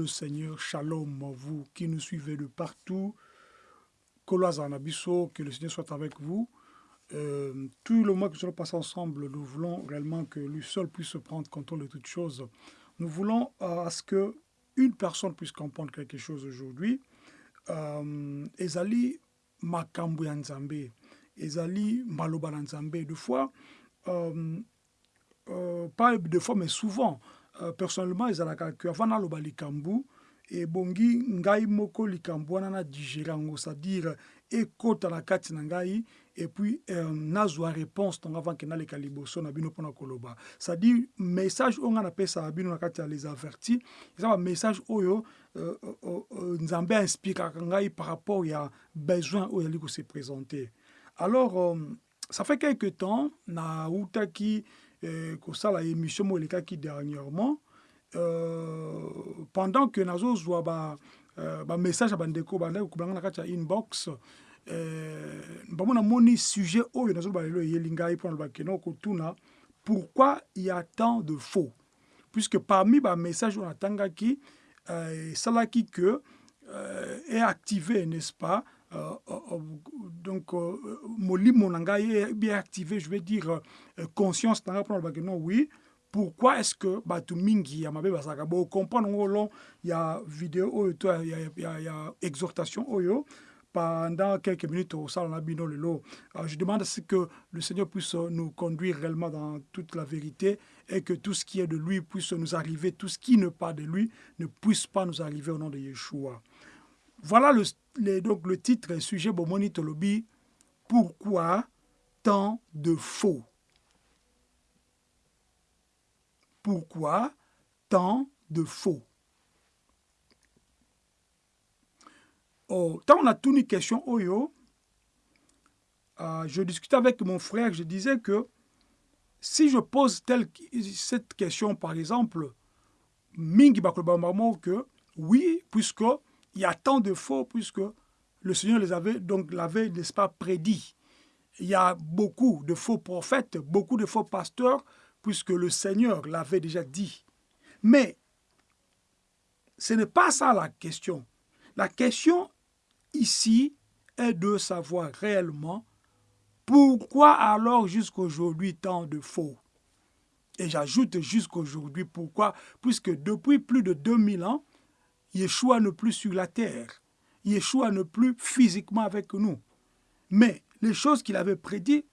le Seigneur. Shalom, vous qui nous suivez de partout. que le Seigneur soit avec vous. Euh, tout le mois que nous allons passer ensemble, nous voulons réellement que lui seul puisse prendre contrôle de toutes choses. Nous voulons euh, à ce que une personne puisse comprendre quelque chose aujourd'hui. Euh, ezali makambo ya nzambe ezali maloba nzambe de fois euh, euh, pas de fois mais souvent euh, personnellement ezalaka ke avant naloba likambo ebongi ngai moko likambo wana na digere yango c'est-à-dire ekota na kati na ngai epuis euh, nazwa réponse ntongo avant na bino mpona koloba. C'est-à-dire message oyo ngai napesaka bino na kati ya les oyo euh, nzambe ainspiraka ngai par rapport ya besoin oyo ezali kose présenter. Alors euh, ça fait quelque temps nautaki euh, kosala émission moko elekaki dernièrement. Euh, pendant que nazozwa ba euh, bamessage ya bandeko bandaki kobanga na kati inbox. Euh, bango namoni sujet oyo nazoloba lelo eyeli ngai mpona loba kende okotuna pourquoi il y a tant de faux? Puisque parmi bamessage oyo natangaki euh, esalaki que euh, est activé n'est-ce pas? euh, euh, donc euh, molimo na est bien activé je vais dire euh, conscience na kende oui pourquoi est-ce que bato mingi ya mabe bazalaka? Bocomprendre ngo long ya video oyo to ya, exhortation oyo pendant quelques minutes au salon Abino Lelo. Je demande ce que le Seigneur puisse nous conduire réellement dans toute la vérité et que tout ce qui est de lui puisse nous arriver, tout ce qui n'est pas de lui ne puisse pas nous arriver au nom de Yeshua. Voilà le, donc le titre, sujet Bomoni Tolobi. Pourquoi tant de faux? Pourquoi tant de faux? Oh, tant on a tout une question oyo euh, je discutais avec mon frère je disais que si je pose telle, cette question par exemple mingi bakolobamamo que oui puisque il y a tant de faux puisque le Seigneur les avait donc l'avait n'est-ce pas prédit. Il y a beaucoup de faux prophètes beaucoup de faux pasteurs puisque le Seigneur l'avait déjà dit. Mais ce n'est pas ça la question. La question ici est de savoir réellement pourquoi alors jusqu'aujourd'hui tant de faux. Et j'ajoute jusqu'aujourd'hui pourquoi, puisque depuis plus de 2000 ans, Yeshua n'est plus sur la terre. Yeshua n'est plus physiquement avec nous. Mais les choses qu'il avait prédites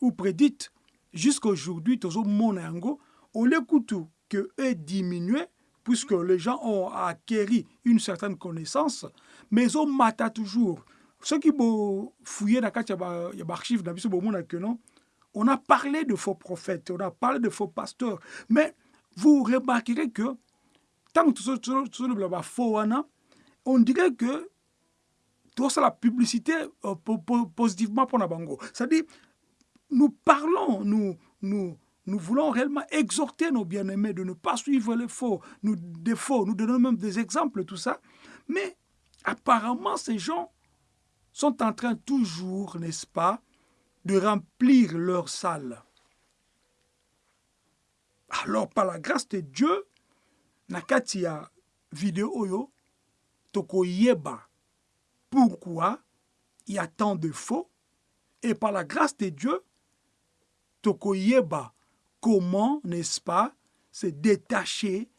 ou prédites jusqu'aujourd'hui, toujours mon ango, on l'écoute que est diminué puisque les gens ont acquéri une certaine connaissance, mais on mata toujours. Ceux qui ont fouillé dans les archives, on a parlé de faux prophètes, on a parlé de faux pasteurs, mais vous remarquerez que tant que tout faux, on dirait que la publicité euh, positivement pour Nabango. C'est-à-dire, nous parlons, nous, nous, nous voulons réellement exhorter nos bien-aimés de ne pas suivre les faux, nous, faux, nous donnons même des exemples, tout ça. Mais apparemment, ces gens sont en train toujours, n'est-ce pas, de remplir leur salle. Alors, par la grâce de Dieu, nakati ya vidéo oyo, toko yeba pourquoi il y a tant de faux, et par la grâce de Dieu, toko yeba comment, n'est-ce pas, se détacher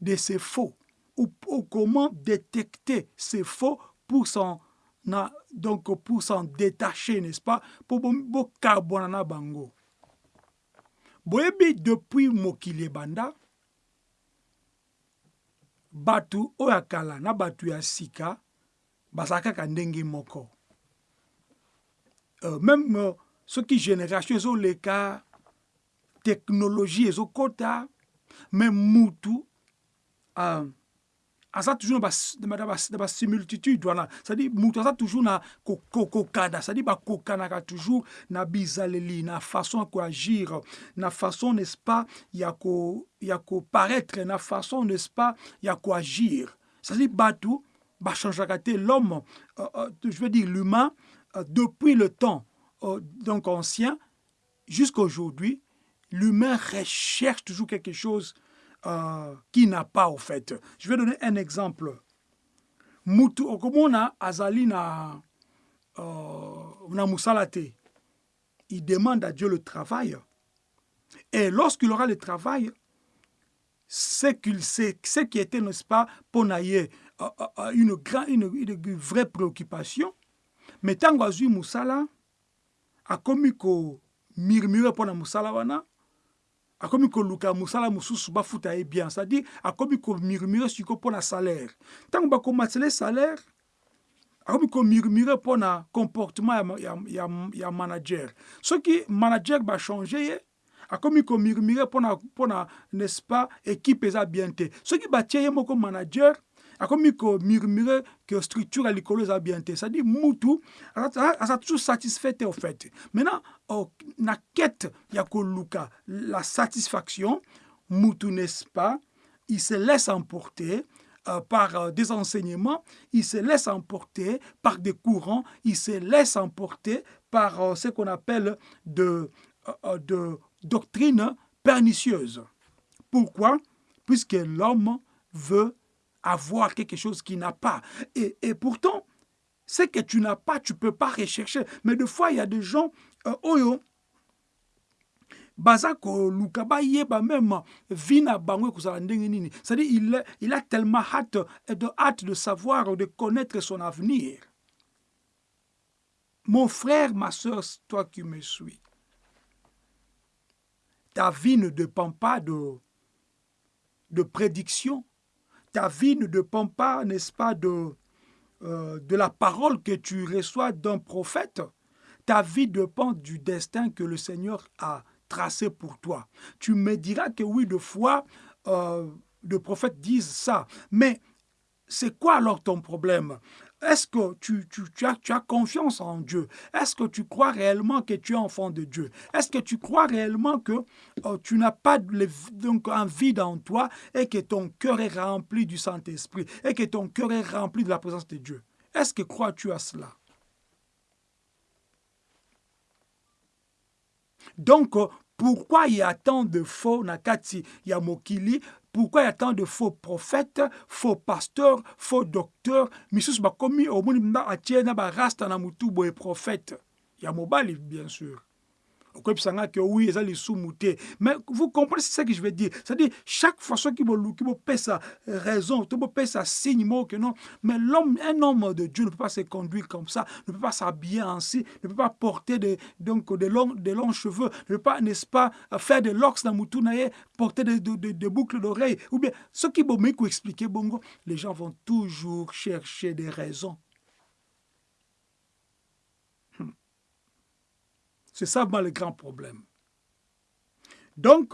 de ces faux ou, comment détecter ces faux pour s'en donc pour s'en détacher, n'est-ce pas, pour bokarbona bango. boyebi depuis bato oyo ya kala na bato ya sika bazala kaka ndenge moko. Uh, même uh, soki génération ezoleka technologie ezokɔta me mutu uh, aza toujours na basimiltitude wana cestadire mutu aza toujours na kokokana cestadire bakokanaka toujours na bizaleli na façon ya na façon n'est-ce pas ya koparaître na façon n'est-ce pas ya koagir cestadire bato bachangeaka te l'homme euh, euh, je veux dire l'humain euh, depuis le temps euh, donc ancien jusqu'à aujourd'hui l'humain recherche toujours quelque chose euh, qui n'a pas au fait. Je vais donner un exemple. Mutu okomona azali na euh, na musalate. Il demande à Dieu le travail. Et lorsqu'il aura le travail, ce qu'il sait, ce qui était, n'est-ce pas, pour euh, euh, une, une, une vraie préoccupation. Mais tant que musala, a commis ko murmure pour la musala wana, akomi koluka mosala mosusu bafuta ye bien c'est-à-dire akomi komurmure siko mpo na salaire. Ntango bakomatele salaire akomi komurmure mpo na comportement ya, ya, ya, ya manager. Soki manager bachange ye akomi komurmure mpo na, mpo na n'est-ce pas équipe eza bien te. Soki batie ye moko manager akomi komurmure ke structure ya likolo eza bien te. C'est-à-dire mutu aza toujours satisfait te au fait. Maintenant na quête ya koluka la satisfaction mutu n'est-ce pas? Il se laisse emporter euh, par euh, des enseignements, il se laisse emporter par des courants, il se laisse emporter par euh, ce qu'on appelle de, de doctrines pernicieuses. Pourquoi? Puisque l'homme veut avoir quelque chose qu'il n'a pas. Et, et pourtant, ce que tu n'as pas, tu ne peux pas rechercher. Mais des fois, il y a des gens, euh, oyo, baza koluka bayeba même vi na nini c'est-à-dire il, il a tellement hâte de, hâte de savoir de connaître son avenir mon frère ma soeur toi qui me suis ta vie ne dépend pas de, de prédiction ta vie ne dépend pas, n'est-ce pas, de, euh, de la parole que tu reçois d'un prophète. Ta vie dépend du destin que le Seigneur a tracé pour toi. Tu me diras que oui, de fois, euh, le prophète disent ça. Mais c'est quoi alors ton problème? Est-ce que tu, as, confiance en Dieu? Est-ce que tu crois réellement que tu es enfant de Dieu? Est-ce que tu crois réellement que euh, tu n'as pas donc, un vide en toi et que ton cœur est rempli du Saint-Esprit et que ton cœur est rempli de la présence de Dieu? Est-ce que crois-tu à cela? Donc, pourquoi il y a tant de faux Nakati Yamokili pourquoi il y a tant de faux prophètes, faux pasteurs, faux docteurs? Misusu bakomi omoni mba atie na barasta na mutu boye prophète. Ya mobali bien sûr mais vous comprenez ce que je veux dire? C'est à dire chaque fois soki boluki bopesa raison to bopesa signe moko que non mais l'homme un homme de Dieu ne peut pas se conduire comme ça ne peut pas s'habiller ainsi ne peut pas porter de, donc de longs, de longs cheveux ne peut pas n'est-ce pas faire des locks na mutu na ye porter des de, de, de boucles d'oreilles ou bien ce qui bomei expliquer bongo les gens vont toujours chercher des raisons C'est ça le grand problème. Donc,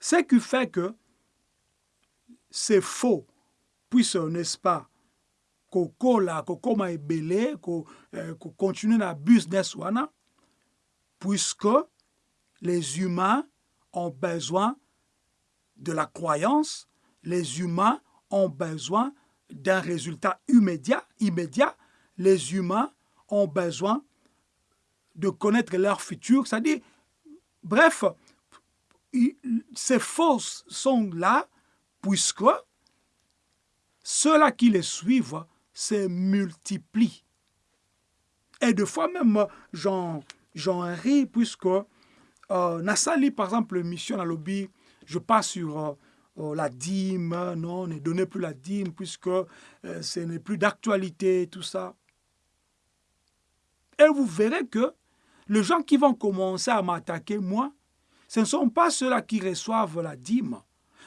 ce qui fait que c'est faux, puisque, n'est-ce pas, kokola kokoma ebele continuer na business puisque les humains ont besoin de la croyance les humains ont besoin d'un résultat immédiat immédiat les humains ont besoin de connaître leur futur. C'est-à-dire, bref, ces fausses sont là puisque ceux-là qui les suivent se multiplient. Et de fois même, j'en ris puisque euh, Nassali, par exemple, mission à lobby, je passe sur euh, euh, la dîme, non, ne donnez plus la dîme puisque ce n'est plus d'actualité, tout ça. Et vous verrez que les gens qui vont commencer à m'attaquer, moi, ce ne sont pas ceux-là qui reçoivent la dîme,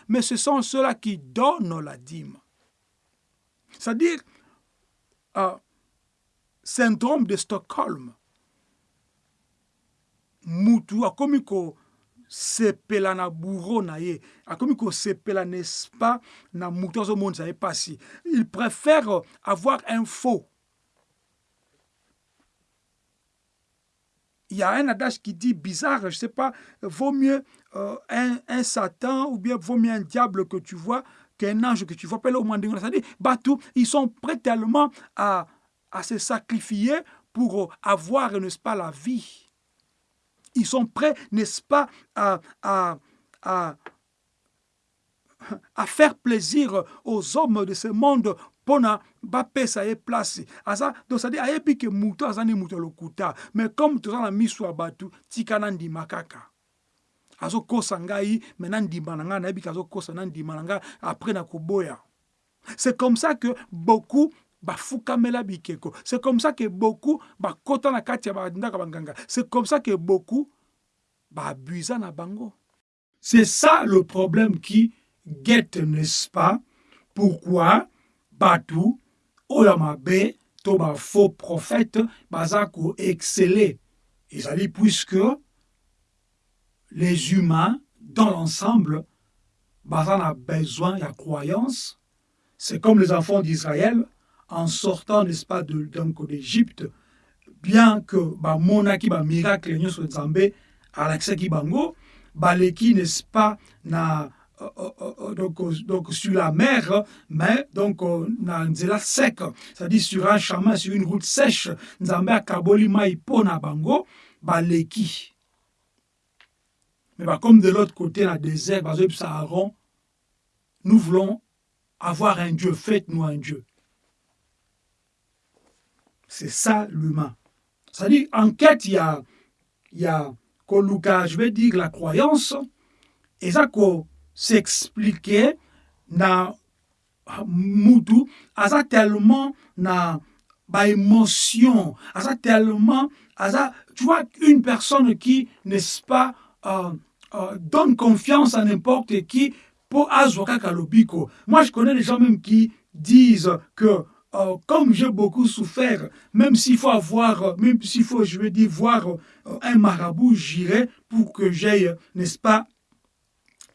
mais ce sont ceux-là qui donnent la dîme. C'est-à-dire, euh, syndrome de Stockholm. Mutu akomi na bourreau na ye n'est-ce na mutu azomonisa ye pasi il préfère avoir un faux il y a un adage qui dit bizarre, je ne sais pas, vaut mieux euh, un, Satan ou bien vaut mieux un diable que tu vois qu'un ange que tu vois. C'est-à-dire, Batou, ils sont prêts tellement à, à se sacrifier pour avoir, n'est-ce pas, la vie. Ils sont prêts, n'est-ce pas, à faire plaisir aux hommes de ce monde mpona bapesa ye place. Aza donc cestadire ayebi ke moto aza nde lokuta. Mais comme toza na miso ya bato tika na ndima kaka. Ngai me na ndima na ngai nayebi na ndima c'est comme ça que beaucoup bafukamela bikeko. C'est comme ça que beaucoup bakota na kati ya bandako banganga c'est comme ça que beaucoup baabusa na bango. C'est ça le problème qui guette n'est-ce pas? Pourquoi? Bato oyo ya mabe to prophète baza koexcele ezali puisque les humains dans l'ensemble baza na besoin ya croyance c'est comme les enfants d'Israël en sortant n'est-ce pas de, donc d'Égypte bien que bamonaki bamiracle nyonso nzambe alakisaki bango baleki n'est-ce pas na donc, donc sur la mer, mais donc na nzela sec, c'est-à-dire sur un chemin, sur une route sèche, nzambe akaboli mai pona bango baleki. Mais bah, comme de l'autre côté, la désert, bah, nous voulons avoir un Dieu, faites-nous un Dieu. C'est ça l'humain. C'est-à-dire, en quête, il y a, il y a je vais dire, la croyance, et ça, s'expliquer na mutu aza tellement na émotion aza tellement aza tu vois une personne qui n'est-ce pas euh, euh, donne confiance à n'importe qui pour azwa kaka lobiko. Moi je connais des gens même qui disent que euh, comme j'ai beaucoup souffert, même s'il faut avoir, même s'il faut, je veux dire, voir un marabout, j'irai pour que j'aille, n'est-ce pas,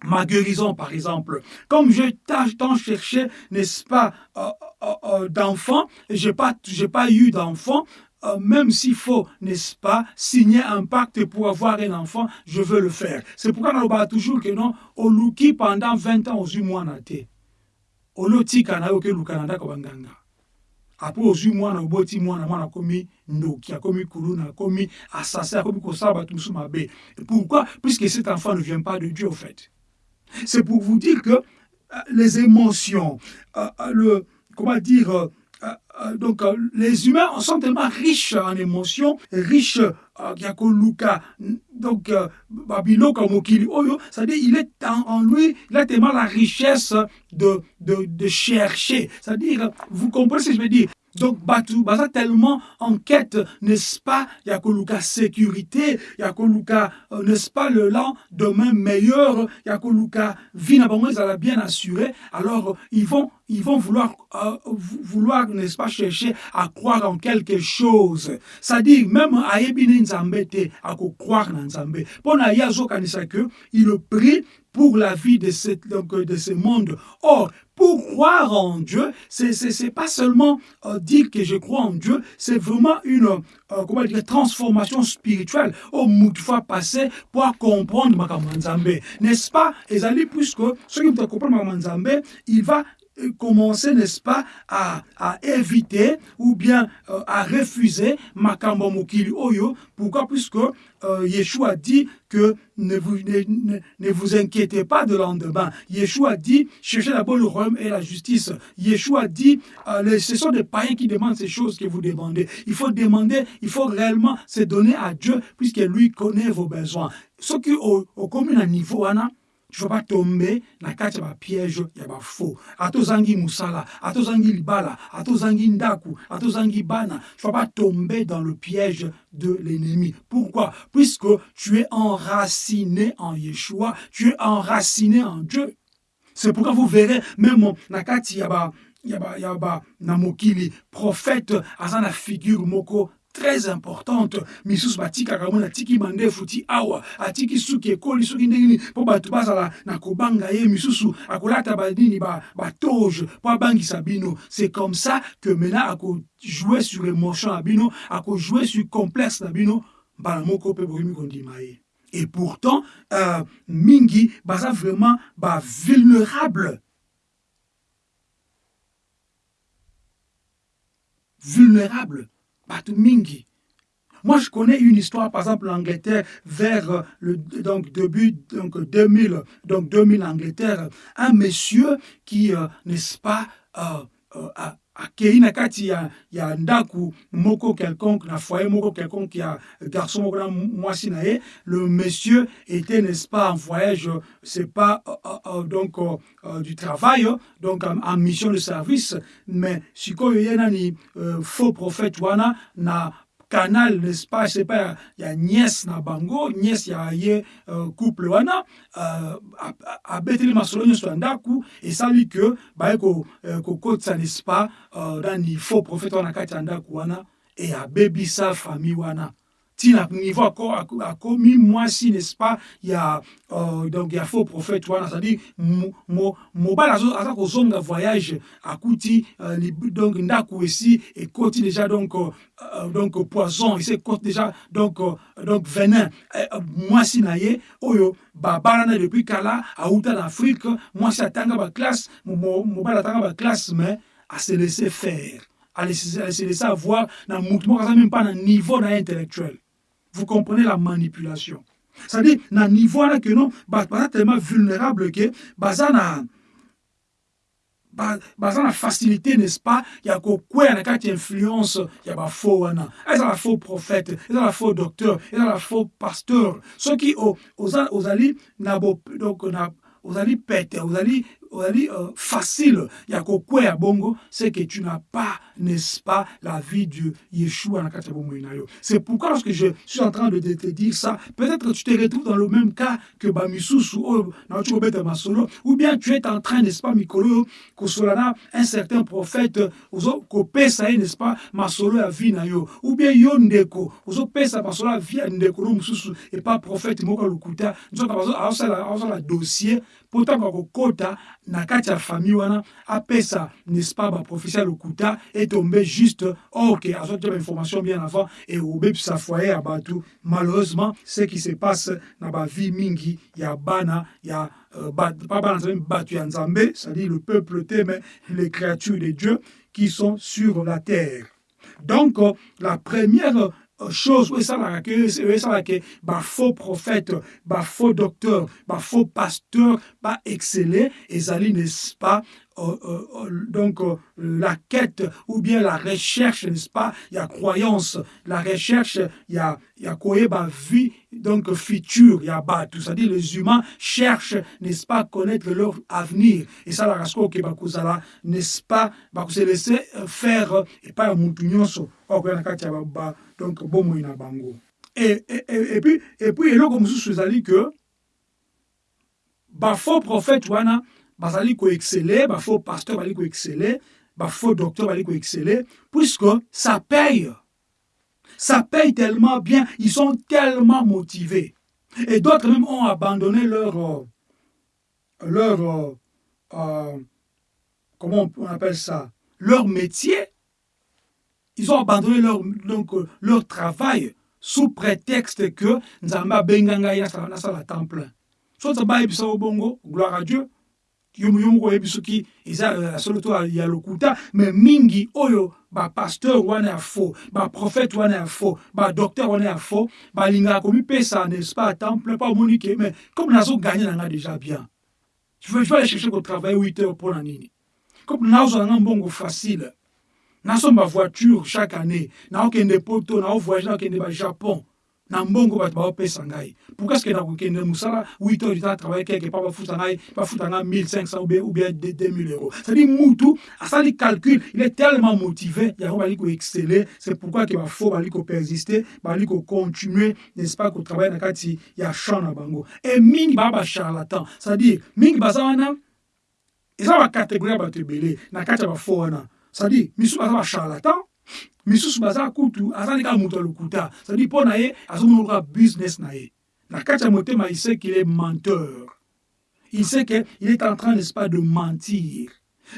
ma guérison, par exemple. Comme je tant cherché, n'est-ce pas, euh, euh, euh, d'enfants, j'ai pas, pas eu d'enfant, euh, même s'il faut, n'est-ce pas, signer un pacte pour avoir un enfant, je veux le faire. C'est pourquoi on a toujours que non, oluki pendant 20 ans aux mwana te. Olotika na yoke lukananda ko banganga. Après ozwi mwana oboti mwana mwana akomi ndoki akomi kuluna akomi assassin akomi kosala bato mosusu mabe. Pourquoi? Puisque cet enfant ne vient pas de Dieu au fait. C'est pour vous dire que euh, les émotions, euh, euh, le, comment dire, donc les humains sont tellement riches en émotions, riches Luka, donc Babiloka Mokili Oyo, c'est-à-dire il est en, lui, il a tellement la richesse de, de, de chercher. C'est-à-dire, vous comprenez ce que je veux dire? Donc batu baza tellement en quête n'est-ce pas ya koluka sécurité ya koluka euh, n'est-ce pas le lendemain meilleur ya koluka vie na bango ezala bien assuré alors ils vont ils vont vouloir euh, vouloir n'est-ce pas chercher à croire en quelque chose. C'est-à-dire même ayebi ne nzambe te akokroire na nzambe. Mpo na ye azokanisa que il prie pour la vie de, cette, de ce monde. Or, pour croire en Dieu, c'est pas seulement euh, dire que je crois en Dieu, c'est vraiment une euh, comment dire, transformation spirituelle. Au fois passé pour comprendre Makamwanzambe. N'est-ce pas? Et puisque ceux qui comprendre Makamwanzambe, il va commencer, n'est-ce pas, à, à éviter ou bien euh, à refuser Makambo Mokili Oyo. Pourquoi? Puisque euh, Yeshua dit que ne vous, ne, ne vous inquiétez pas de lendemain. Yeshua dit, cherchez d'abord le royaume et la justice. Yeshua dit, euh, ce sont des païens qui demandent ces choses que vous demandez. Il faut demander, il faut réellement se donner à Dieu puisque lui connaît vos besoins. Ce qui au, au commun niveau, Anna, tu vas pas tomber na kati ya bapiège ya bafaux ata ozangi mosala ata ozangi libala ata ozangi ndaku ata ozangi bana tu vas pas tomber dans le piège de l'ennemi. Pourquoi? Puisque tu es enraciné en yeshua tu es enraciné en dieu. C'est pourquoi vous verrez même na kati ya ba ya ba ya ba na mokili prophète aza na figure moko très importante. Misusu batikaka mona atiki mandefu ti awa atiki suki ekoli soki ndenge nini mpo bato bazala na kobanga ye misusu akolata banini batoge ba mpo abangisa bino. C'est comme ça que maintenant akojoue sur émotion na bino akojoue sur complexe na bino mbala moko mpe bokomi kondima ye. Et pourtant euh, mingi baza vraiment bavulnérable vulnérable bato mingi. Moi, je connais une histoire, par exemple, l'Angleterre, vers le donc, début donc 2000, donc 2000 Angleterre, un monsieur qui, euh, n'est-ce pas, euh, euh, akei na kati ya, ya ndaku moko quelconque na foyer moko quelconque ya garçon moko na mwasi na le monsieur était n'est-ce pas en voyage c'est pas euh, euh, donc euh, du travail donc en, en, mission de service. Mais sikoyo ye nani faux prophète wana na canal c'est pas ya nièce na bango nièce ya ye uh, couple wana uh, abeteli masolo nyonso ya ndaku esali ke baye kokotisa uh, n'est-ce pas uh, nani faux prophète wana kati ya ndaku wana e abebisa famille wana ntina niveau akomi mwasi n'est-ce pas ya uh, donc ya faux prophète c'est-à-dire voyage donc déjà donc uh, donc poison déjà donc uh, donc venin. Uh, mwasi na depuis kala na afrique atanga atanga mais ase laisse faire ase laisse avoir na aza même pas na niveau na intellectuel vous comprenez la manipulation. C'est-à-dire na niveau wana ke non baza tellement vulnérable ke baza na baza facilité n'est-ce pas? Ya kokwea na kati influence ya bafaux wana ezala faux prophète? Ezala faux docteur? Ezala faux pasteur? Soki ozali na donc na ozali pete ozali ozali uh, facile. Ya kokwea bongo c'est que tu n'as pas n'est-ce pas la vie de Yeshua ya c'est pourquoi lorsque je suis en train de te dire ça peut-être tu te retrouves dans le même cas que bamisusu ou bien tu es en train n'est-ce pas mikolo kosolana un certain prophète ozokopesa ye n'est-ce pas masolo ya vie na yo. Ou bien yo ndeko ozopesa masolo ya ya no mosusu epa prophète moko ya lokuta nzoka azosala dossier mpo ntango akokota na kati famille wana apesa n'est-ce pas baprofesi ya lokuta etombe juste. Ok azotia bainformation bien avant e obebisa foyer malheureusement ce qui se passe na bavie mingi ya bana ya uh, ba, pas c'est-à-dire le peuple teme les créatures de dieu qui sont sur la terre. Donc euh, la première chose oyo esalaka ke oyo esalaka ke bafaux prophète bafaux docteur bafaux pasteur baexcelle ezali n'est-ce pas? euh, euh, donc euh, la quête ou bien la recherche n'est-ce pas? Il y a croyance la recherche il y a il y a koyeba vie donc future il y a batu c'est-à-dire les humains cherchent n'est-ce pas connaître leur avenir. Et ça la rasko ke bakozala n'est-ce pas? Bakose laisser faire et pas mutu nyonso okoya na kati ya ba donc bomoi na bango et, et, et, et puis et puis eloko mosusu ezali que bafaux prophète wana bazali koexcele bafaux pasteur bazali koexcele bafaux docteur bazali koexcele puisque ça paye. Ça paye tellement bien ils sont tellement motivés. Et d'autres même ont abandonné leur euh, leur euh, euh, comment on appelle ça leur métier. Ils ont abandonné leur, donc, leur travail sous prétexte que nzambe abenga ngai nasala temps plein bongo gloire à dieu yo moko oyebi soki eza solo to ya lokuta me mingi oyo bapasteur wana ya faux baprophète wana ya faux badocteur wana ya faux balingaka komipesa n'est-ce pas temps plein pa omoni ke mais comme nazoganye na nga déjà bien. Je veux, aller chercher kotravaille 8 heures mpona nini. Comme nazwa nanga mbongo facile. Nasomba voiture chaque année naokende poto naovoyage naokende bajapon na mbongo bato baopesa ngai. Pourquoi ce que nakokende mosala 8 heures du temps quelque part bafuta ngai bafuta ngai 1500 ou bien, ou bien 2000 euros. C'est-à-dire mutu asali calcul il est tellement motivé yango bali koexcele c'est pourquoi ke bafaux bali kopersister bali kocontinue n'est-ce pas kotravaille na kati ya champ na bango. E mingi baa bacharlatan c'est-à-dire mingi baza wana eza bacatégorie bato ebele na kati ya bafaux wana. C'est-à-dire misusu baza bacharlatan misusu baza kutu azali kaka moto ya lokuta. C'est-à-dire mpo na ye azomona lokola business na ye. Na kati motema il sait qu'il est menteur. Il sait qu'il est en train n'est-ce pas de mentir.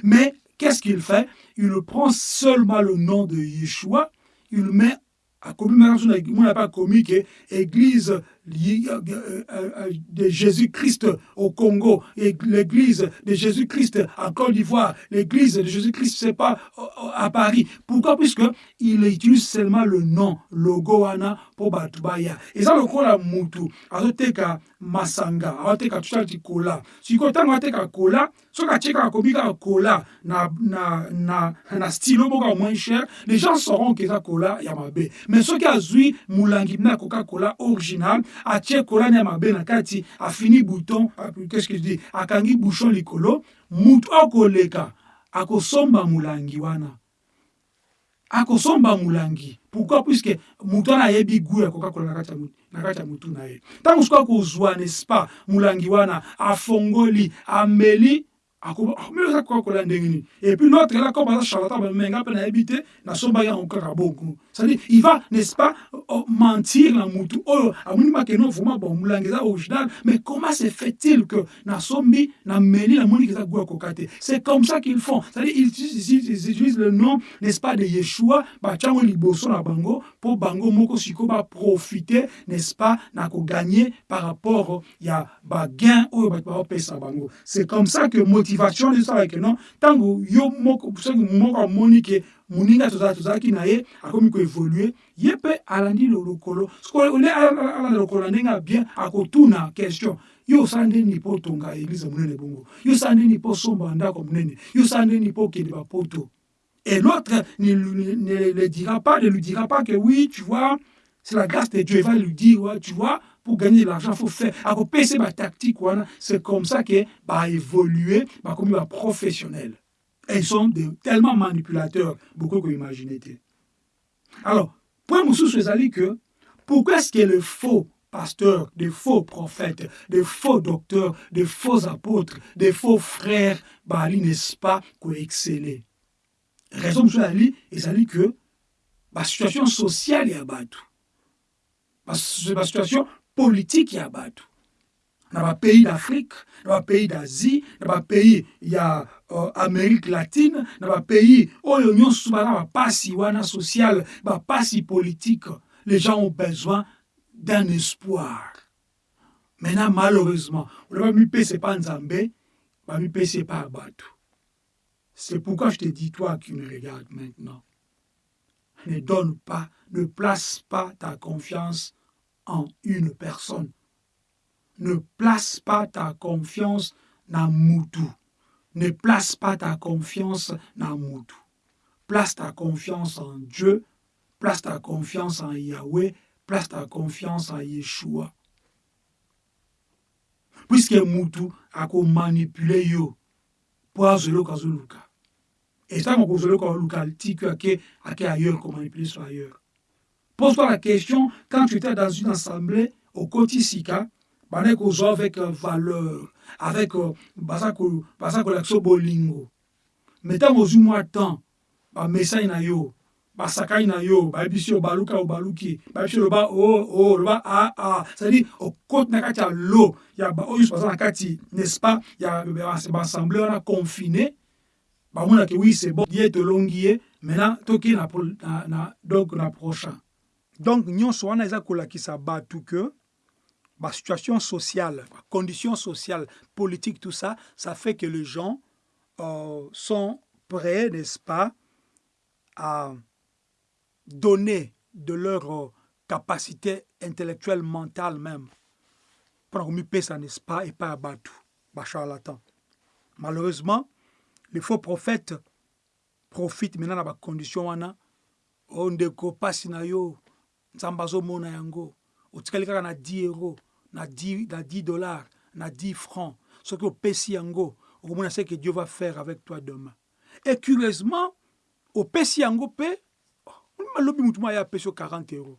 Mais qu'est-ce qu'il fait? Il prend seulement le nom de Yeshua. Il met akomi mona mpe akomi ke église de Jésus-Christ au Congo l'église de Jésus-Christ en Côte d'Ivoire, l'église de Jésus-Christ, c'est pas à Paris. Pourquoi? Puisque il utilise seulement le nom, logo wana pour batubaya. Et ça le kola mutu, azoteka masanga, azoteka tushati kola. Siko tango ateka kola, soka cheka komika kola na na na na stylo boka moins cher, les gens sauront que ça kola ya mabe. Mais soki azui mulangi na Coca-Cola original, atie kola ya mabe na kati, afini bouton, qu'est-ce que je dis, akangi bouchon likolo, mutu akoleka, akosomba mulangi wana. akosomba mulangi. Pourquoi? Puisque mutu wana ayebi gu ya coca-cola na kati ya mutu na ye. Ntango soki akozwa n'est-ce pas mulangi wana afongoli ameli akomiyoza kokola ndenge nini? Et puis l'autre là comme aza charlatan bamenga mpe nayebi te nasombaki yango kaka bongo c'est-à-dire il va n'est-ce pas mentir na mutu oyo amoni makeno vraiment bon mulangi eza original. Mais comment se fait-il que nasombi nameli namoni eza goût ya koka te c'est comme ça qu'ils font. C'est-à-dire ils, utilisent le nom n'est-ce pas de yeshua batiango liboso na bango mpo bango moko sikoyo baprofite n'est-ce pas na koganye par rapport ya bagain oyo bato baopesa bango. C'est comme ça que motivation esalaki non ntango yo moko moko amoni ke moninga tozalaki na ye akomi koévolue ye mpe alandi lokolo. Ole alanda lokolo ndenge ya bien akotuna question. Yo osala ndeni mpo otonga eglize monene bongo? Yo osala ndeni mpo osomba ndako monene? Yo osala ndeni mpo okende bapoto? Et l'autre ne, ne, ne le dira pas ne lui dira pas que oui tu vois c'est la grâce de Dieu. Il va lui dire ouais, tu vois pour gagner de l'argent, faut faire. Akopese ma tactique, c'est comme ça que va évoluer, va comme professionnel. Ils sont tellement manipulateurs, beaucoup que vous imaginez. Alors, point Moussou c'est que pourquoi est-ce que les faux pasteurs, des faux prophètes, des faux docteurs, des faux apôtres, des faux frères, bah, n'est-ce pas, qu'on exceller? Raison Moussou Ali, c'est que la situation sociale est abattue. La situation politique ya bato na bapays d'afrique na bapays d'asie na bapays ya uh, amérique latine na bapays oyo nyonso baza bapasi wana sociale bapasi politique les gens ont besoin d'un espoir maintenant malheureusement ola bamipesa epa nzambe bamipesa epa ya bato c'est pourquoi je te dis toi qui me regardes maintenant ne donne pas ne place pas ta confiance en une personne. Ne place pas ta confiance dans Moutou. Ne place pas ta confiance dans Moutou. Place ta confiance en Dieu. Place ta confiance en Yahweh. Place ta confiance en Yeshua. Puisque Moutou a manipulé yo pour. Et ça, on tiku ake ailleurs, ailleurs. Pose-toi la question, quand tu étais dans une assemblée au Kotisika, avec avec valeur, avec basako lakso bolingo. Mettons aux mois temps, ba message na yo, ba sakai na yo, ba bisi baluka o baluki, ba bisi ba o o ba a a, c'est-à-dire au côté na kati ya lo, ya ba oyo pasa na kati, n'est-ce pas, ya ba assemblée on a confiné, ba mona que oui c'est bon, yé to longié, maintenant toki na donc na prochain. donc nyonso wana eza kolakisa bato ke basituation sociale condition sociale politique tout ça ça fait que les gens euh, sont prêts n'est-ce pas à donner de leur euh, capacité intellectuelle mentale même. Mpona komipesa n'est-ce pas epai ya bato bacharlatan malheureusement les faux prophètes profitent maintenant na bacondition wana. O ndeko pasi na yo nzambe azomona yango. Otikali kaka na 10 euro na 10, na 10 dollars na 10 francs. Soki opesi yango okomona ce que dieu va faire avec toi demain. Et curieusement opesi yango mpe alobi motu mo aya apesi yo 40 euros.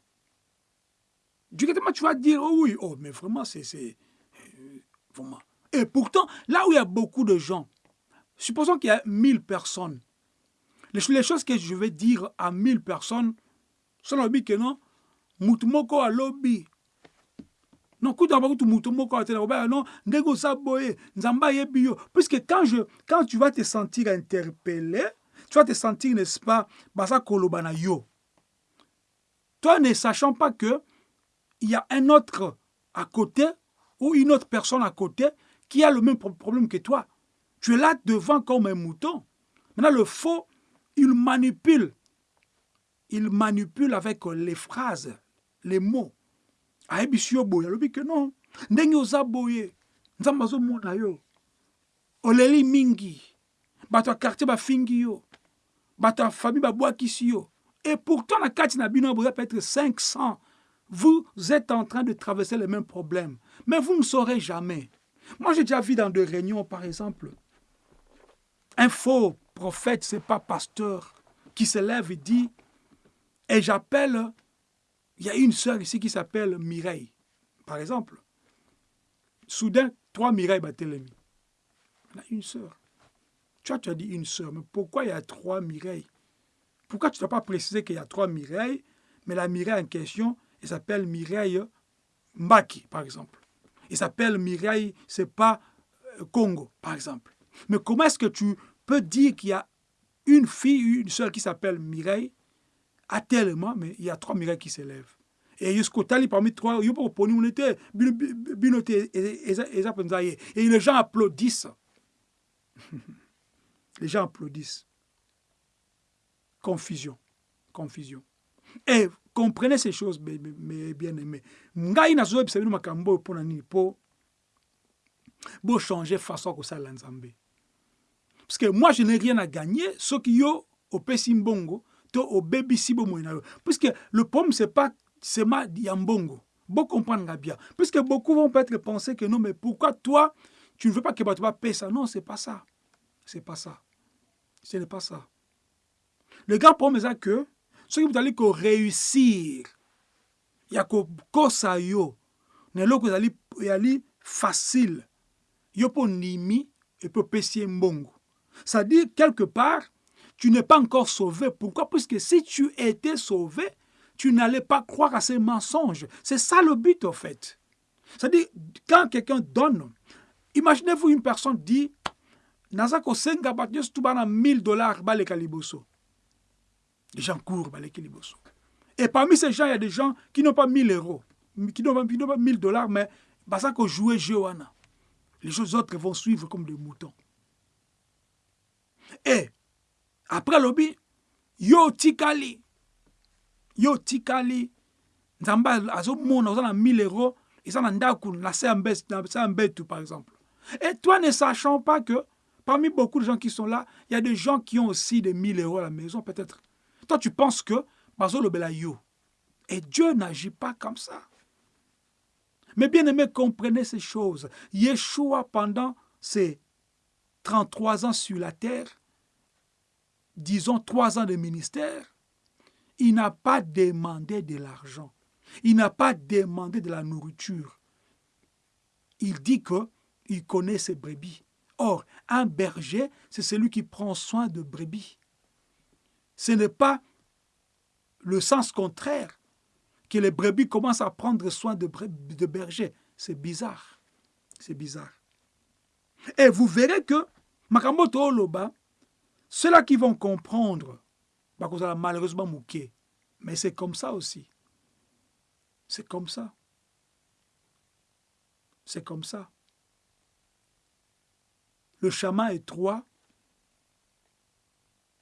Directement tu vas dire oh oui oh mais vraiment c'est c'est vraiment. Et pourtant là où il y a beaucoup de gens supposons qu'il y a 1000 personnes les, choses que je vais dire à 1000 personnes so nalobi ke non mutu moko alobi non ndenge puisque quand je quand tu vas te sentir interpellé tu vas te sentir n'est-ce pas baza koloba na yo toi ne sachant pas que il y a un autre à côté ou une autre personne à côté qui a le même problème que toi. Tu es là devant comme un mouton. Maintenant, le faux, il manipule. Il manipule avec les phrases, les mots. Ayebisi yo boye alobi ke non. Ndenge oza boye nzambe azomona yo. Oleli mingi. Bato ya quartier bafingi yo. Bato ya famille babwakisi yo. Et pourtant na kati na bino boza peut-être 500 vous êtes en train de traverser les mêmes problèmes mais vous ne saurez jamais. Moi j'ai déjà vu dans des réunions par exemple un faux prophète c'est pas pasteur qui se lève et dit et j'appelle il y a une sœur ici qui s'appelle Mireille, par exemple. Soudain, trois Mireille Batelemi. Il y a une sœur. Tu as, tu as dit une sœur, mais pourquoi il y a trois Mireille Pourquoi tu n'as pas précisé qu'il y a trois Mireille, mais la Mireille en question, elle s'appelle Mireille Mbaki, par exemple. Elle s'appelle Mireille, c'est pas euh, Congo, par exemple. Mais comment est-ce que tu peux dire qu'il y a une fille, une sœur qui s'appelle Mireille? A tellement, mais il y a trois miracles qui s'élèvent. Et jusqu'au parmi trois, il y a et les gens applaudissent. les gens applaudissent. Confusion. Confusion. Et comprenez ces choses, mes bien-aimés. Ngai na zoe bisabino makambo pour nani po bo changer façon que ça l'ensemble. Parce que moi je n'ai rien à gagner, ce qui yo au Pesimbongo, to obebisi bomoi na yo. Puisque le problème c'est pas seulement ya mbongo. Bon comprendre bien. Puisque beaucoup vont peut-être penser que non mais pourquoi toi tu ne veux pas que bato paie ça? Non c'est pas ça. C'est pas ça. Ce n'est pas ça. Le grand problème c'est que soki moto ali koréussir ya kokosa yo na eloko ezali facile. Yo mpo ndimi epe opesi ye mbongo. C'est-à-dire quelque part tu n'es pas encore sauvé. Pourquoi? Puisque si tu étais sauvé, tu n'allais pas croire à ces mensonges. C'est ça le but, en fait. C'est-à-dire, quand quelqu'un donne, imaginez-vous une personne dit, Nazako senga tu 1000 dollars Les gens courent Et parmi ces gens, il y a des gens qui n'ont pas 1000 euros, qui n'ont pas 1000 dollars, mais Basako jouer Johanna. Les autres vont suivre comme des moutons. Et après lobi yo tikali yo tikali. Nzambe azomona oza na 1000 euros eza na ndako na se ya mbetu par exemple. Et toi ne sachant pas que parmi beaucoup de gens qui sont là il y a des gens qui ont aussi des 1000 euros à la maison peut-être. Toi tu penses que bazolobela yo. Et Dieu n'agit pas comme ça. Mais bien aimé comprenez ces choses. Yeshua pendant ses 33 ans sur la terre disons, trois ans de ministère, il n'a pas demandé de l'argent. Il n'a pas demandé de la nourriture. Il dit qu'il connaît ses brebis. Or, un berger, c'est celui qui prend soin de brebis. Ce n'est pas le sens contraire que les brebis commencent à prendre soin de, de berger. C'est bizarre. C'est bizarre. Et vous verrez que Makamoto Oloba, ceux-là qui vont comprendre, bah, malheureusement mouqué, mais c'est comme ça aussi. C'est comme ça. C'est comme ça. Le chemin étroit,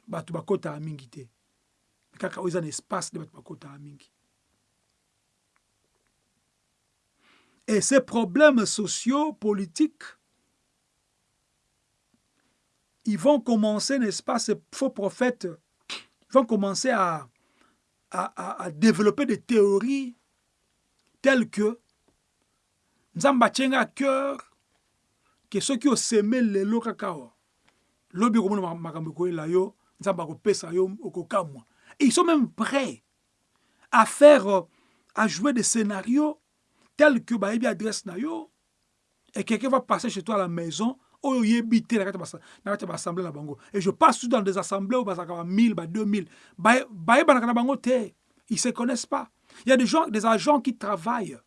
bato bakota na espace de bato bakota mingi et ces problèmes sociaux politiques ils vont commencer, n'est-ce pas, ces faux prophètes, vont commencer à, à, développer des théories telles que Nzamba tient à cœur que ceux qui ont semé les lots cacao, lobi et ils sont même prêts à faire à jouer des scénarios tels que bayebi adresse na yo et quelqu'un va passer chez toi à la maison oyebi te na kati ya baassemblée na bango. Et je passe tout dans des assemblées oyo bazalaka ba 1000 ba 2000 bayebanaka na bango te. Ils se connaissent pas. Il y a des gens des agents qui travaillent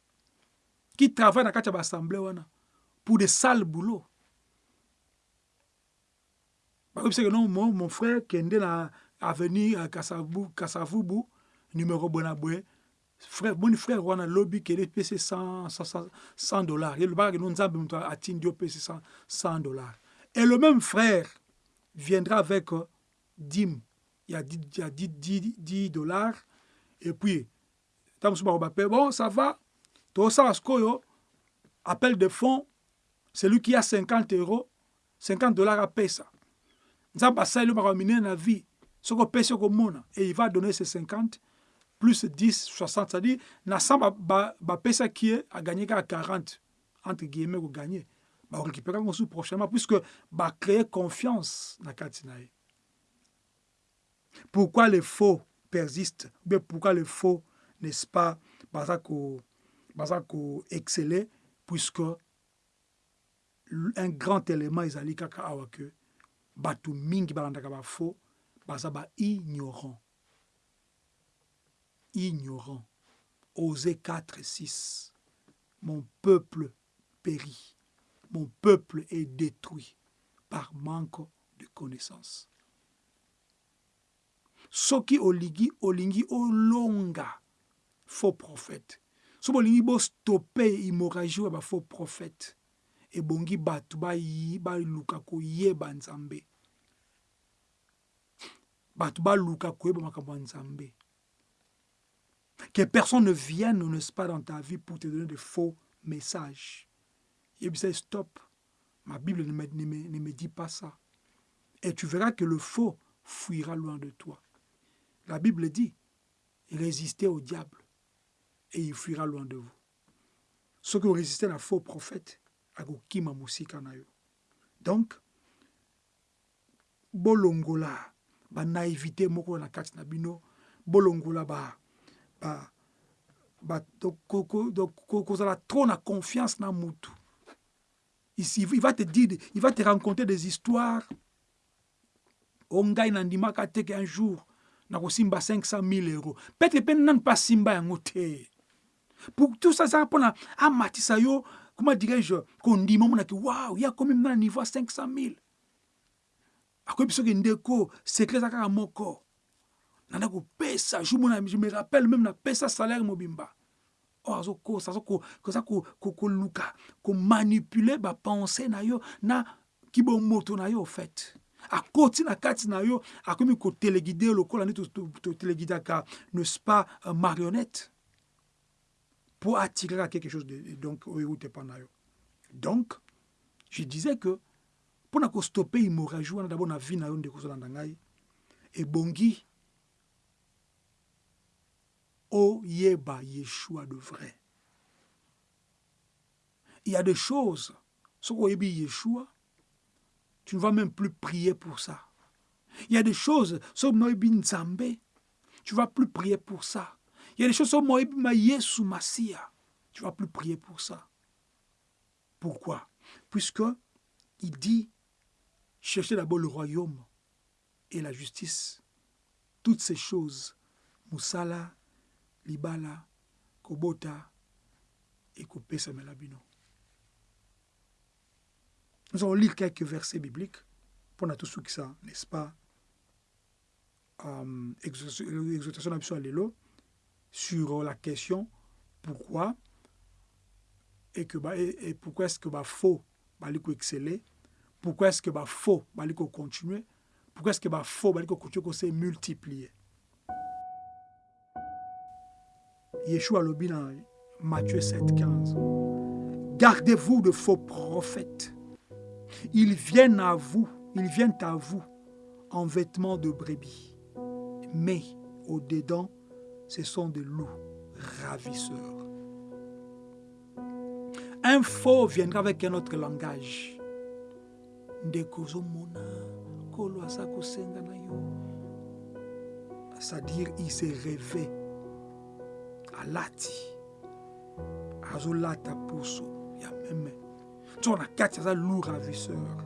qui travaillent na kati ya baassemblée wana pour des sales boulot bayebisaka non mon, mon frère kende na avenue kasavubu numéro boye na boye frère moni frère wana lobi kele pese 100 100 dollars. Le bague non nzambe muto atindi pese 100 100 dollars. Et le même frère viendra avec euh, dîme il y a 10, il y a 10, 10, 10 dollars. Et puis tant bon ça va. Tout ça sikoyo appel de fonds celui qui a 50 euros 50 dollars à pesa nzambe asali yo makamine na vie soki opesi okomona et il va donner ses 50 plus 10 60 c'est-à-dire na 100 bapesaki ye aganye kaka 40 entre guillemets koganye bakorécupérer yango mosusu prochainement puisque bacréer confiance na kati na ye pourquoi les faux persistent? Ou bien pourquoi les faux n'est-ce pas baza ko baza koexcele puisque un grand élément ezali kaka awa ke bato mingi balandaka bafaux baza baignorant ignorant Osée 4 et 6 mon peuple périt. Mon peuple est détruit par manque de connaissance soki olingi olingi olonga faux prophète so bolingi bostope hémorragie ya bafaux prophète ebongi bato baluka koyeba nzambe. Bato baluka koyeba nzambe que personne ne vienne n'est-ce pas dans ta vie pour te donner de faux messages. Yebisa stop. Ma bible ne me, ne, me, ne me dit pas ça. Et tu verras que le faux fuira loin de toi. La bible dit résistez au diable et il fuira loin de vous. Ceux qui ont résisté à la faux prophète donc bolongola banaivité moko na kati na bino bolongola ba, ba, ba, kozala trop na confiance na mutu il va te dire il va te raconter des histoires. O ngai nandimaka teke un jour nakosimba 500 000 euros. Peut-être mpe nani mpe asimba yango te. Pour tout ça ezaka mpona amatisa yo comment dirais-je kondima omonaki waw ya komi na niveau ya 500 000 akoyebi soki ndeko secret eza kaka moko nanda kopesa jour je me rappelle même napesa salaire mobimba. Oyo azokosa aza koluka komanipule bapense na yo na kibomoto na yo fait. Akoti na kati na yo akomi kotelegide lokola nde totelegidaka n'est-ce pas marionnette? Pour attirer à quelque chose de, donc oyeute mpa na yo. Donc je disais que mpona kostope hémorragie wana dabord na vie na yo ndeko ozolanda ngai ebongi oyeba yeshua de vrai. Il y a des choses oyebi yeshua tu ne vas même plus prier pour ça. Il y a des choses soki oyebi nzambe tu vas plus prier pour ça. Il y a des choses soki oyebi ma yesu masia tu vas plus prier pour ça. Pourquoi? Puisque il dit cherchez d'abord le royaume et la justice. Toutes ces choses musala libala kobota ekopesamela bino nous allons lire quelques versets bibliques mpona tosuki ça n'est-ce pas? Um, exhortation na biso ya lelo sur la question pourquoi et, que, et, pourquoi est-ce que bafaux bali koexceller pourquoi est-ce que bafaux bali kocontinuer pourquoi est-ce que bafaux bali kocontinue kose multiplier Yeshua alobi na Matthieu 7, 15. Gardez-vous de faux prophètes. Ils viennent à vous, ils viennent à vous en vêtements de brebis. Mais au-dedans, ce sont des loups ravisseurs. Un faux viendra avec un autre langage. C'est-à-dire, il s'est rêvé alati. Azolata puso ya meme. Nzoko na kati ravisseur.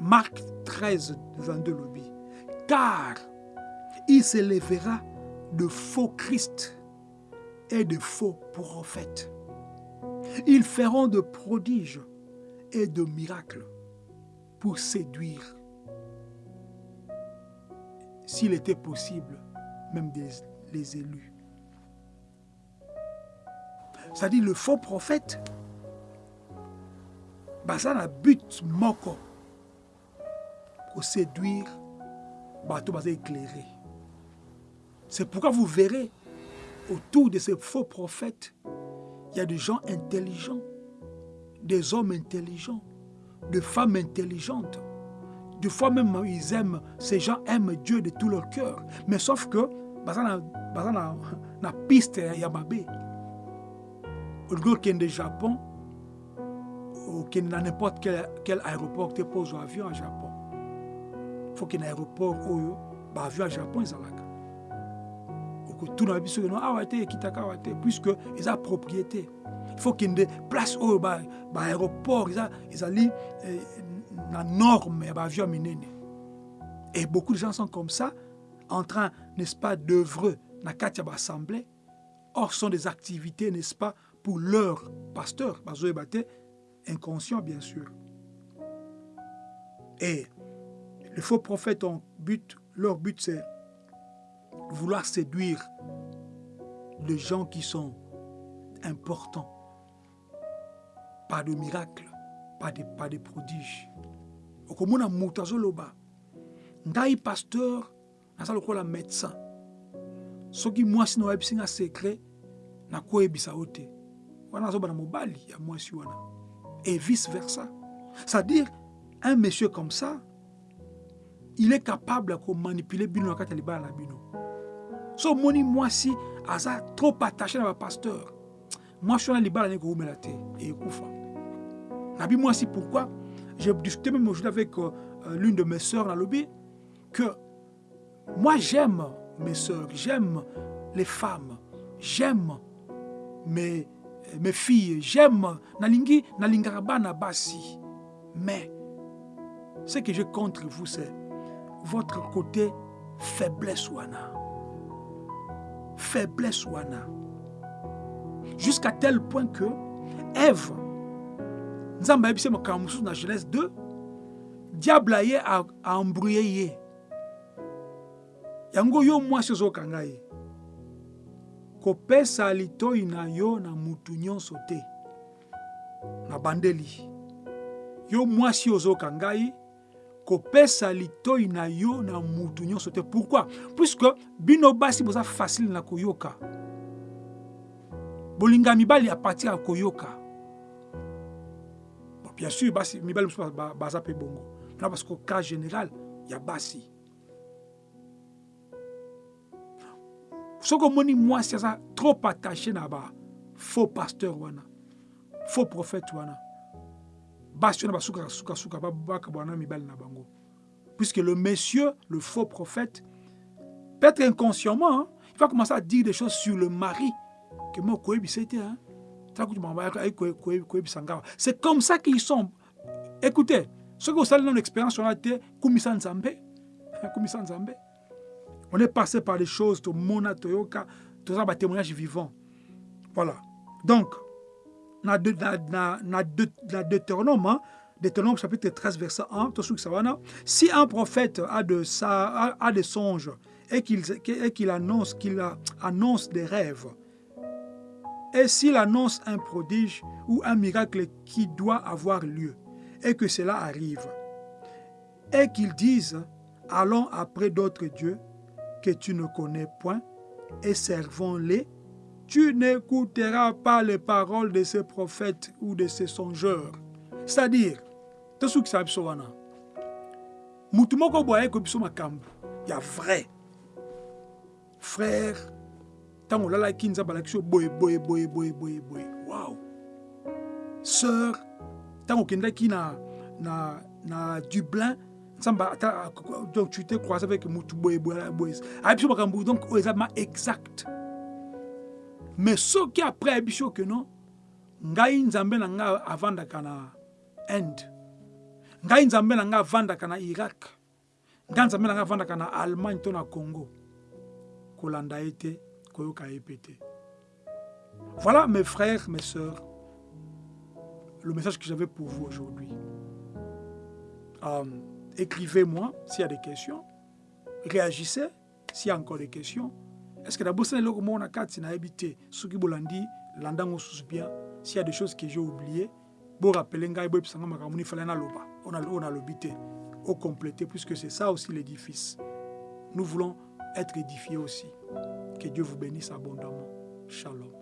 Marc 13 22 lobi car il s'élèvera de faux christ et de faux prophètes. Ils feront de prodiges et de miracles pour séduire. S'il était possible même des les élus. C'est-à-dire le faux prophète, bah, ça a but moko pour séduire, bateau bah, éclairé. C'est pourquoi vous verrez autour de ces faux prophètes, il y a des gens intelligents, des hommes intelligents, des femmes intelligentes. Des fois même, ils aiment, ces gens aiment Dieu de tout leur cœur. Mais sauf que, baza na, na piste ya mabe. Au du Japon, ou dans n'importe quel, quel aéroport, tu poses un avion au Japon. Il faut qu'il y ait un aéroport où, bah, avion au Japon, ils ont tout le monde a ah, puisque ils ont propriété. Il faut qu'il y ait des places où, bah, bah, aéroport, ils ont, ils ont la norme, bah, avion Et beaucoup de gens sont comme ça, en train, n'est-ce pas, d'œuvrer dans la assemblée. Or, sont des activités, n'est-ce pas, pour leur pasteur, inconscient, bien sûr. Et les faux prophètes ont but, leur but, c'est vouloir séduire les gens qui sont importants. Pas de miracles, pas de, pas de prodiges. okomona moto azoloba ngai pasteur naza lokola médecin. Soki mwasi na oyebisi nga secret nakoyebisa yo te. Wana azobana mobali ya mwasi wana. Et vice versa. C'est-à-dire un monsieur comme ça il est capable ya komanipuler bino na kati ya libala na bino. So omoni mwasi aza trop attaché na bapasteur mwasi wana libala nde koumela te? Ekufa. Nabi mwasi pourquoi? J'ai discuté même aujourd'hui avec euh, l'une de mes sœurs le que moi j'aime mes sœurs, j'aime les femmes, j'aime mes, mes filles, j'aime Nalingi, Nalingarabana Basi. Mais ce que j'ai contre vous, c'est votre côté faiblesse wana. Faiblesse wana. Jusqu'à tel point que Ève, makambo mosusu na genèse 2 diable aye aembrouye ye yango yo mwasi ozokanga ye. Kopesa litoi na yo na mutu nyonso te. Na bandeli. Yo mwasi ozokanga ye kopesa litoi na yo na mutu nyonso te. Pourquoi? Puisque bino basi boza facile na koyoka. Bolinga mibali apartir ya koyoka. Bien sûr basi mibali mosusu baza mpe bongo. Na parce que cas général ya basi soki omoni mwasi aza trop attaché na ba faux pasteur wana. Faux prophète wana. Basi wana basukaka sukasuka bakabwana mibali na bango. Puisque le monsieur le faux prophète peut-être inconsciemment hein, il va commencer à dire des choses sur le mari que moi koyebisa te hein. c'est comme ça qu'ils sont. Écoutez soki osali nano expérience wana te kumisa nzambe. Kumisa nzambe on est passé par des choses, tout mona, toyoka, tout ça, témoignage vivant. Voilà. Donc, dans Deutéronome, hein, Deutéronome chapitre 13, verset 1, si un prophète a, de ça, a, des songes et qu'il annonce, qu'il annonce des rêves, et s'il annonce un prodige ou un miracle qui doit avoir lieu, et que cela arrive, et qu'il dise, allons après d'autres dieux, que tu ne connais point et servons-les, tu n'écouteras pas les paroles de ces prophètes ou de ces songeurs. C'est-à-dire, tout ce qui s'appelle wana. Mutu moko boye ko biso makambo ya vrai. Frère, tango lala kinza balakisho boye boye boye boye boye boye. Wow. Sœur, tango kendaki na na na Dublin, donc tu t'es croisé avec mutu boye boye boye abiso makambo donc oyo eza ma exact. Mais soki après abiso ke non ngai nzambe na ngai avandaka na inde. Ngai nzambe na ngai avandaka na irak. Ngai nzambe na ngai avandaka na allemagne to na congo. Kolanda ye te koyoka ye pe te. Voilà mes frères mes sœurs le message que j'avais pour vous aujourd'hui. Um, écrivez-moi s'il y a des questions, réagissez, s'il y a encore des questions. Est ce que nabosani eloko moko na kati nayebi te soki bolandi landango bien. S'il y a des choses que j'ai oublié borapele ngai boyebisanga makambo nifale naloba oyo nalobi te compléter puisque c'est ça aussi l'édifice. Nous voulons être édifiés aussi. Que Dieu vous bénisse abondamment. Shalom